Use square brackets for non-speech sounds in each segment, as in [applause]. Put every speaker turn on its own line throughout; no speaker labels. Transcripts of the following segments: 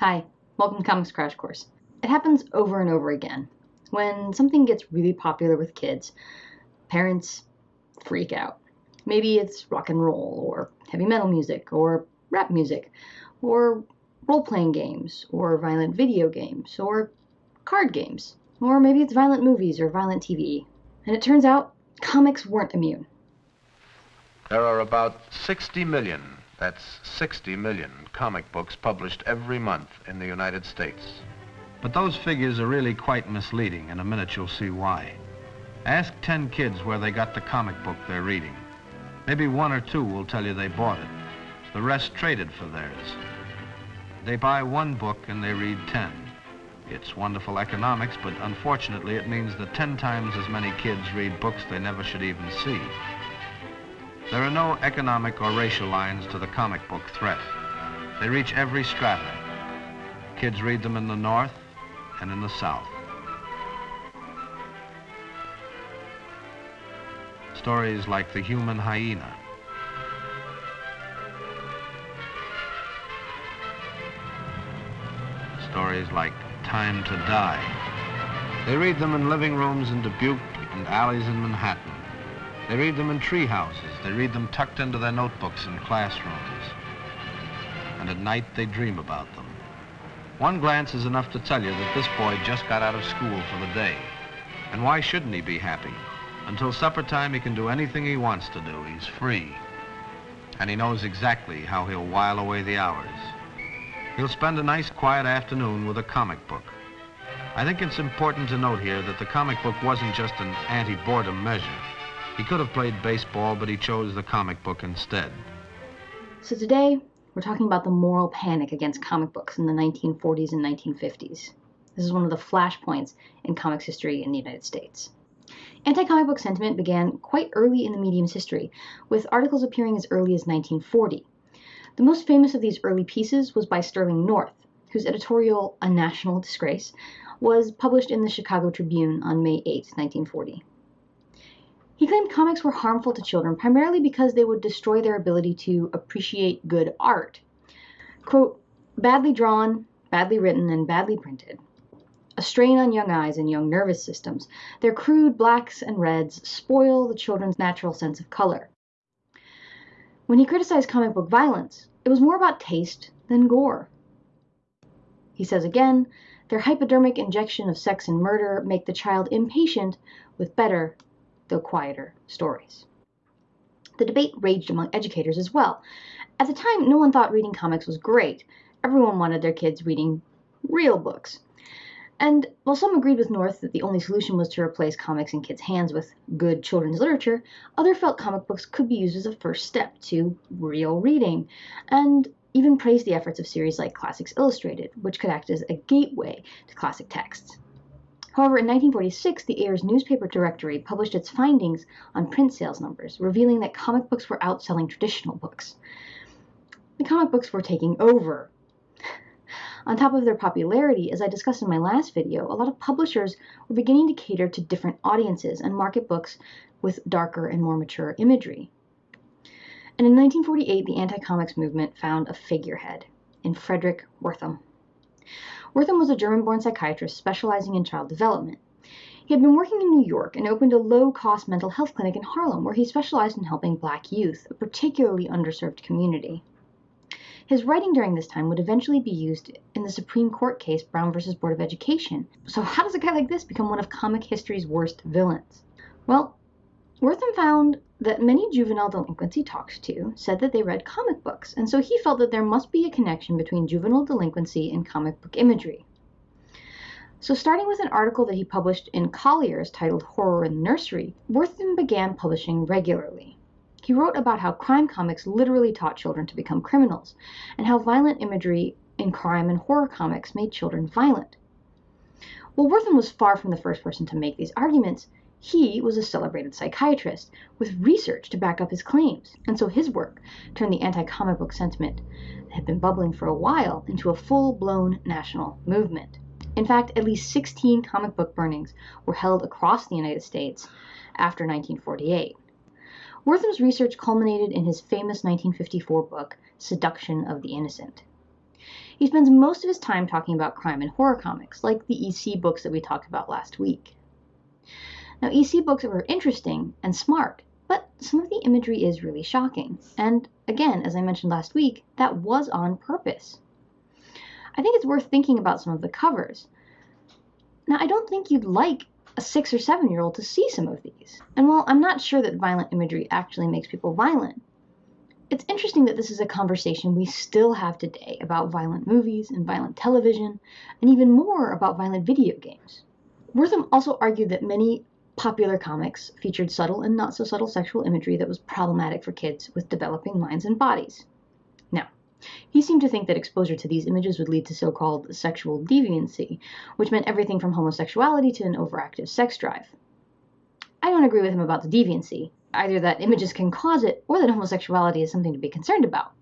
Hi, welcome to Comics Crash Course. It happens over and over again. When something gets really popular with kids, parents freak out. Maybe it's rock and roll, or heavy metal music, or rap music, or role playing games, or violent video games, or card games, or maybe it's violent movies or violent TV. And it turns out comics weren't immune.
There are about 60 million that's 60 million comic books published every month in the United States.
But those figures are really quite misleading. In a minute, you'll see why. Ask 10 kids where they got the comic book they're reading. Maybe one or two will tell you they bought it. The rest traded for theirs. They buy one book and they read 10. It's wonderful economics, but unfortunately it means that 10 times as many kids read books they never should even see. There are no economic or racial lines to the comic book threat. They reach every strata. Kids read them in the North and in the South. Stories like The Human Hyena. Stories like Time to Die. They read them in living rooms in Dubuque and alleys in Manhattan. They read them in tree houses. They read them tucked into their notebooks in classrooms. And at night, they dream about them. One glance is enough to tell you that this boy just got out of school for the day. And why shouldn't he be happy? Until supper time, he can do anything he wants to do. He's free. And he knows exactly how he'll while away the hours. He'll spend a nice quiet afternoon with a comic book. I think it's important to note here that the comic book wasn't just an anti-boredom measure. He could have played baseball, but he chose the comic book instead.
So today, we're talking about the moral panic against comic books in the 1940s and 1950s. This is one of the flashpoints in comics history in the United States. Anti comic book sentiment began quite early in the medium's history, with articles appearing as early as 1940. The most famous of these early pieces was by Sterling North, whose editorial, A National Disgrace, was published in the Chicago Tribune on May 8, 1940. He claimed comics were harmful to children primarily because they would destroy their ability to appreciate good art. Quote, badly drawn, badly written, and badly printed. A strain on young eyes and young nervous systems. Their crude blacks and reds spoil the children's natural sense of color. When he criticized comic book violence, it was more about taste than gore. He says again, their hypodermic injection of sex and murder make the child impatient with better though quieter, stories. The debate raged among educators as well. At the time, no one thought reading comics was great. Everyone wanted their kids reading real books. And while some agreed with North that the only solution was to replace comics in kids' hands with good children's literature, others felt comic books could be used as a first step to real reading, and even praised the efforts of series like Classics Illustrated, which could act as a gateway to classic texts. However, in 1946, the Ayers newspaper directory published its findings on print sales numbers, revealing that comic books were outselling traditional books. The comic books were taking over. [laughs] On top of their popularity, as I discussed in my last video, a lot of publishers were beginning to cater to different audiences and market books with darker and more mature imagery. And in 1948, the anti comics movement found a figurehead in Frederick Wertham. Wertham was a German born psychiatrist specializing in child development. He had been working in New York and opened a low cost mental health clinic in Harlem where he specialized in helping black youth, a particularly underserved community. His writing during this time would eventually be used in the Supreme Court case Brown versus Board of Education. So, how does a guy like this become one of comic history's worst villains? Well, Wertham found that many juvenile delinquents he talked to said that they read comic books, and so he felt that there must be a connection between juvenile delinquency and comic book imagery. So, starting with an article that he published in Collier's titled Horror in the Nursery, Wertham began publishing regularly. He wrote about how crime comics literally taught children to become criminals, and how violent imagery in crime and horror comics made children violent. While Wertham was far from the first person to make these arguments, he was a celebrated psychiatrist with research to back up his claims, and so his work turned the anti comic book sentiment that had been bubbling for a while into a full blown national movement. In fact, at least 16 comic book burnings were held across the United States after 1948. Wertham's research culminated in his famous 1954 book, Seduction of the Innocent. He spends most of his time talking about crime and horror comics, like the EC books that we talked about last week. Now, EC books are interesting and smart, but some of the imagery is really shocking. And again, as I mentioned last week, that was on purpose. I think it's worth thinking about some of the covers. Now, I don't think you'd like a six or seven year old to see some of these. And while I'm not sure that violent imagery actually makes people violent, it's interesting that this is a conversation we still have today about violent movies and violent television, and even more about violent video games. Wertham also argued that many popular comics featured subtle and not so subtle sexual imagery that was problematic for kids with developing minds and bodies. Now, he seemed to think that exposure to these images would lead to so called sexual deviancy, which meant everything from homosexuality to an overactive sex drive. I don't agree with him about the deviancy, either that images can cause it or that homosexuality is something to be concerned about.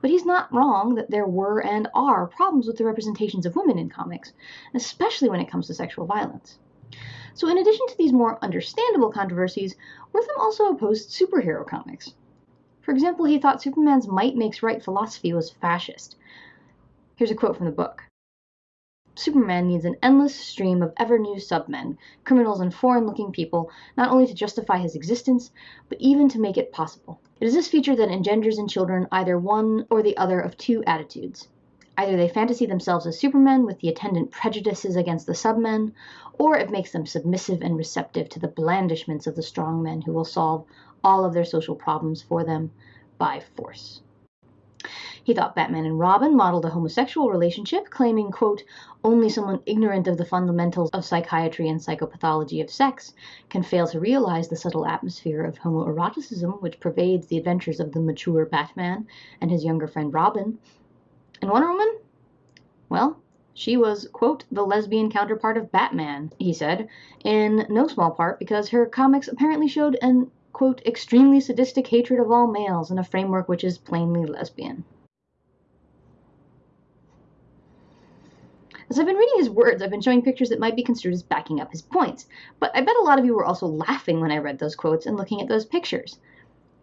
But he's not wrong that there were and are problems with the representations of women in comics, especially when it comes to sexual violence. So, in addition to these more understandable controversies, Wertham also opposed superhero comics. For example, he thought Superman's might makes right philosophy was fascist. Here's a quote from the book Superman needs an endless stream of ever new submen, criminals and foreign looking people, not only to justify his existence, but even to make it possible. It is this feature that engenders in children either one or the other of two attitudes. Either they fantasy themselves as supermen with the attendant prejudices against the submen, or it makes them submissive and receptive to the blandishments of the strong men who will solve all of their social problems for them by force. He thought Batman and Robin modeled a homosexual relationship, claiming, quote, only someone ignorant of the fundamentals of psychiatry and psychopathology of sex can fail to realize the subtle atmosphere of homoeroticism which pervades the adventures of the mature Batman and his younger friend Robin. And Wonder Woman? Well, she was, quote, the lesbian counterpart of Batman, he said, in no small part because her comics apparently showed an, quote, extremely sadistic hatred of all males in a framework which is plainly lesbian. As I've been reading his words, I've been showing pictures that might be construed as backing up his points, but I bet a lot of you were also laughing when I read those quotes and looking at those pictures.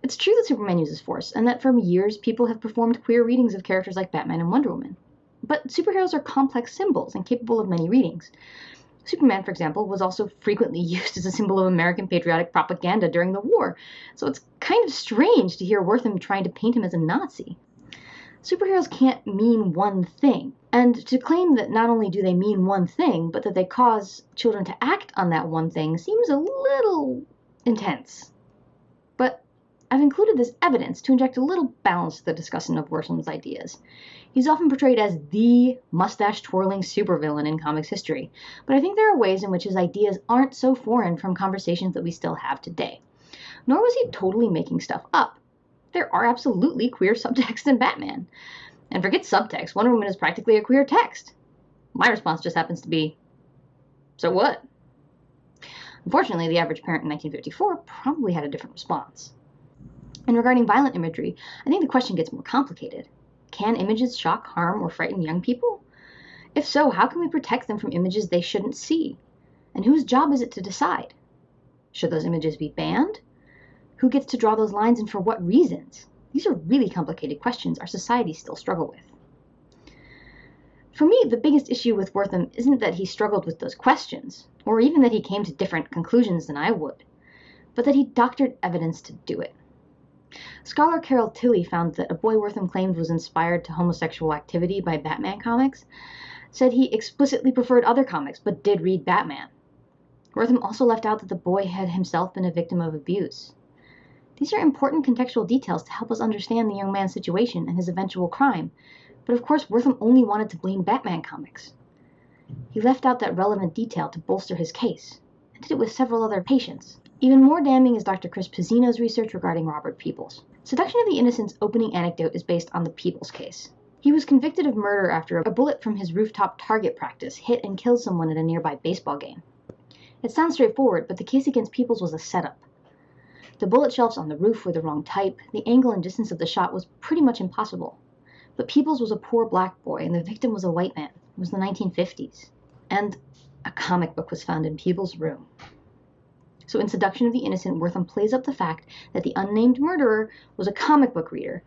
It's true that Superman uses force, and that for years people have performed queer readings of characters like Batman and Wonder Woman. But superheroes are complex symbols and capable of many readings. Superman, for example, was also frequently [laughs] used as a symbol of American patriotic propaganda during the war, so it's kind of strange to hear Wertham trying to paint him as a Nazi. Superheroes can't mean one thing. And to claim that not only do they mean one thing, but that they cause children to act on that one thing seems a little intense. I've included this evidence to inject a little balance to the discussion of Wertham's ideas. He's often portrayed as the mustache twirling supervillain in comics history, but I think there are ways in which his ideas aren't so foreign from conversations that we still have today. Nor was he totally making stuff up there are absolutely queer subtexts in Batman. And forget subtext, Wonder Woman is practically a queer text. My response just happens to be, so what? Unfortunately, the average parent in 1954 probably had a different response. And regarding violent imagery, I think the question gets more complicated. Can images shock, harm, or frighten young people? If so, how can we protect them from images they shouldn't see? And whose job is it to decide? Should those images be banned? Who gets to draw those lines and for what reasons? These are really complicated questions our societies still struggle with. For me, the biggest issue with Wertham isn't that he struggled with those questions, or even that he came to different conclusions than I would, but that he doctored evidence to do it. Scholar Carol Tilley found that a boy Wertham claimed was inspired to homosexual activity by Batman comics said he explicitly preferred other comics but did read Batman. Wertham also left out that the boy had himself been a victim of abuse. These are important contextual details to help us understand the young man's situation and his eventual crime, but of course Wertham only wanted to blame Batman comics. He left out that relevant detail to bolster his case, and did it with several other patients. Even more damning is Dr. Chris Pizzino's research regarding Robert Peoples. Seduction of the Innocent's opening anecdote is based on the Peoples case. He was convicted of murder after a bullet from his rooftop target practice hit and killed someone at a nearby baseball game. It sounds straightforward, but the case against Peoples was a setup. The bullet shelves on the roof were the wrong type, the angle and distance of the shot was pretty much impossible. But Peoples was a poor black boy, and the victim was a white man. It was the 1950s. And a comic book was found in Peoples' room. So in Seduction of the Innocent, Wertham plays up the fact that the unnamed murderer was a comic book reader,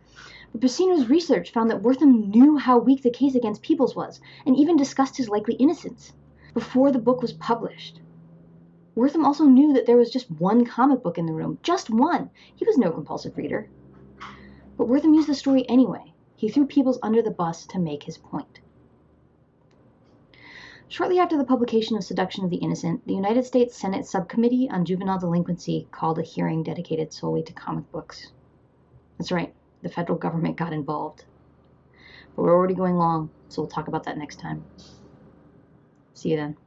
But Pizzino's research found that Wertham knew how weak the case against Peoples was, and even discussed his likely innocence before the book was published. Wertham also knew that there was just one comic book in the room, just one. He was no compulsive reader. But Wertham used the story anyway. He threw Peoples under the bus to make his point. Shortly after the publication of Seduction of the Innocent, the United States Senate Subcommittee on Juvenile Delinquency called a hearing dedicated solely to comic books. That's right, the federal government got involved. But we're already going long, so we'll talk about that next time. See you then.